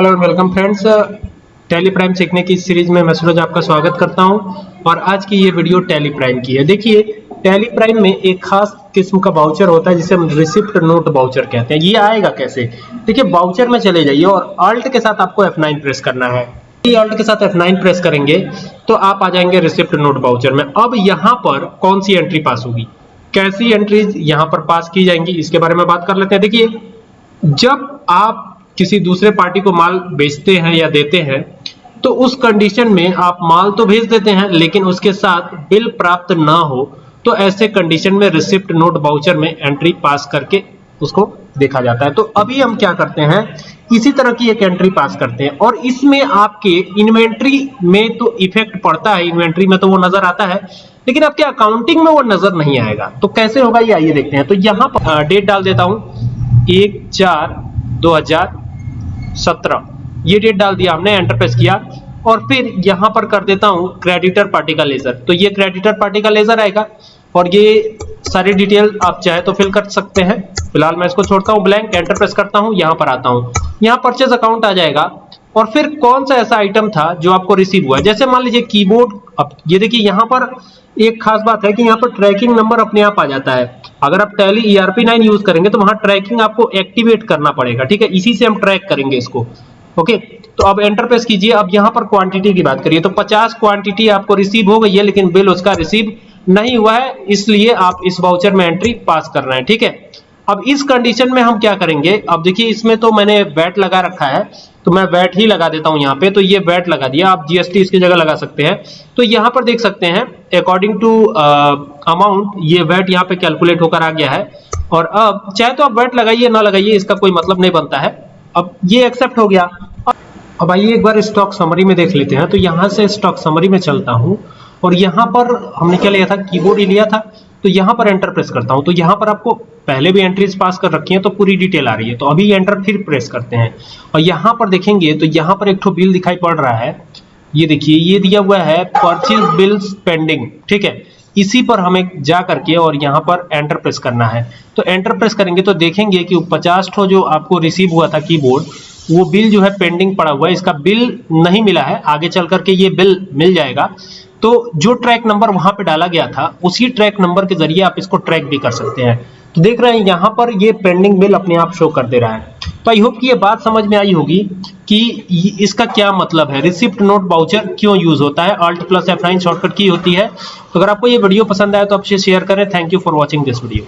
Hello and welcome friends Tally Prime सीखने की series में मैं सूरज आपका स्वागत करता हूँ और आज की ये वीडियो टैली प्राइम की है देखिए टैली प्राइम में एक खास किस्म का बाउचर होता है जिसे हम रिसिप्ट नोट बाउचर कहते हैं ये आएगा कैसे देखिए बाउचर में चले जाइए और अल्ट के साथ आपको F9 प्रेस करना है अल्ट के साथ F9 प्रेस करेंगे तो आप आ जाएँगे रिसिप्ट नोट बाउचर में अब यहाँ पर कौन सी एंट्री पास होगी कैसी एंट्रीज यहाँ पर पास की जाएँगी इसके बारे में बात कर लेते हैं देखिए जब आप किसी दूसरे पार्टी को माल बेचते हैं या देते हैं तो उस कंडीशन में आप माल तो भेज देते हैं, लेकिन उसके साथ बिल प्राप्त ना हो तो ऐसे कंडीशन में रिसिप्ट नोट बाउचर में एंट्री पास करके उसको देखा जाता है। तो अभी हम क्या करते हैं, इसी तरह की एक एंट्री पास करते हैं, और इसमें आपके इन्वेंट्री में तो इफ़ेक्ट पड़ता है इन्वेंट्री में तो वो नज़र आता है, लेकिन आपके अकाउंटिंग में वो नज़र नहीं आएगा। तो कैसे होगा ये आइए देखते हैं। तो यहाँ पर डेट डाल देता हूँ। एक चार दो हज़ार सत्रह। ये डेट डाल दिया हमने एंटर प्रेस किया। और फिर यहाँ पर कर देता हूँ क्रेडिटर पार्टी का लेजर तो ये क्रेडिटर पार्टी का लेजर आएगा। और ये सारी डिटेल आप चाहे तो फिल कर सकते हैं। फ़िलहाल मैं इसको छोड़ता हूँ ब्लैंक एंटर प्रेस करता हूँ, यहाँ पर आता हूँ। यहाँ परचेज अकाउंट आ जाएगा। और फिर कौन सा ऐसा आइटम था जो आपको रिसीव हुआ? जैसे मान लीजिए कीबोर्ड अब ये देखिए यहाँ पर एक खास बात है कि यहाँ पर ट्रैकिंग नंबर अपने आप आ जाता है। अगर आप टैली ईआरपी नाइन यूज़ करेंगे तो वहाँ ट्रैकिंग आपको एक्टिवेट करना पड़ेगा, ठीक है? इसी से हम ट्रैक करेंगे इसको ओके तो अब एंटर प्रेस कीजिए, अब यहाँ पर क्वांटिटी की बात करिए तो 50 क्वांटिटी आपको रिसीव हो गई है, लेकिन बिल उसका रिसीव नहीं हुआ है, इसलिए आप इस वाउचर में एंट्री पास कर रहे हैं, ठीक है? अब इस कंडीशन में हम क्या करेंगे? अब देखिए, इसमें तो मैंने बैट लगा रखा है तो मैं बैट ही लगा देता हूँ यहाँ पे तो ये बैट लगा दिया, आप जीएसटी इसकी जगह लगा सकते हैं। तो यहाँ पर देख सकते हैं अकॉर्डिंग टू अमाउंट ये बैट यहाँ पे कैलकुलेट होकर आ गया है। और अब, चाहे तो आप बैट लगाइए, ना लगाइए, इसका कोई मतलब नहीं बनता है। अब ये एक्सेप्ट हो गया। अब आइए एक बार स्टॉक समरी में देख लेते हैं। तो यहाँ से स्टॉक समरी में चलता हूँ। और यहाँ पर हमने क्या लिया था? कीबोर्ड ही लिया था। तो यहाँ पर एंटर प्रेस करता हूँ। तो यहाँ पर आपको पहले भी एंट्रीज पास कर रखी है तो पूरी डिटेल आ रही है। तो अभी एंटर फिर प्रेस करते हैं। और यहाँ पर देखेंगे तो यहाँ पर एक ठो बिल दिखाई पड़ रहा है। ये देखिए, ये दिया हुआ है परचेज बिल्स पेंडिंग ठीक है? इसी पर हमें जा करके और यहाँ पर एंटर प्रेस करना है। तो एंटर प्रेस करेंगे तो देखेंगे कि 50 ठो जो आपको रिसीव हुआ था कीबोर्ड वो बिल जो है पेंडिंग पड़ा हुआ है। इसका बिल नहीं मिला है। आगे चल करके ये बिल मिल जाएगा। तो जो ट्रैक नंबर वहाँ पे डाला गया था, उसी ट्रैक नंबर के ज़रिए आप इसको ट्रैक भी कर सकते हैं। तो देख रहे हैं, यहाँ पर ये पेंडिंग बिल अपने आप शो कर दे रहा है। तो आई होप कि ये बात समझ में आई होगी कि इसका क्या मतलब है। रिसिप्ट नोट बाउचर क्यों यूज़ होता है? Alt plus F nine shortcut की होती है। तो अगर आपको ये वीडियो पसंद आए तो आप शेयर करें। Thank you for watching this video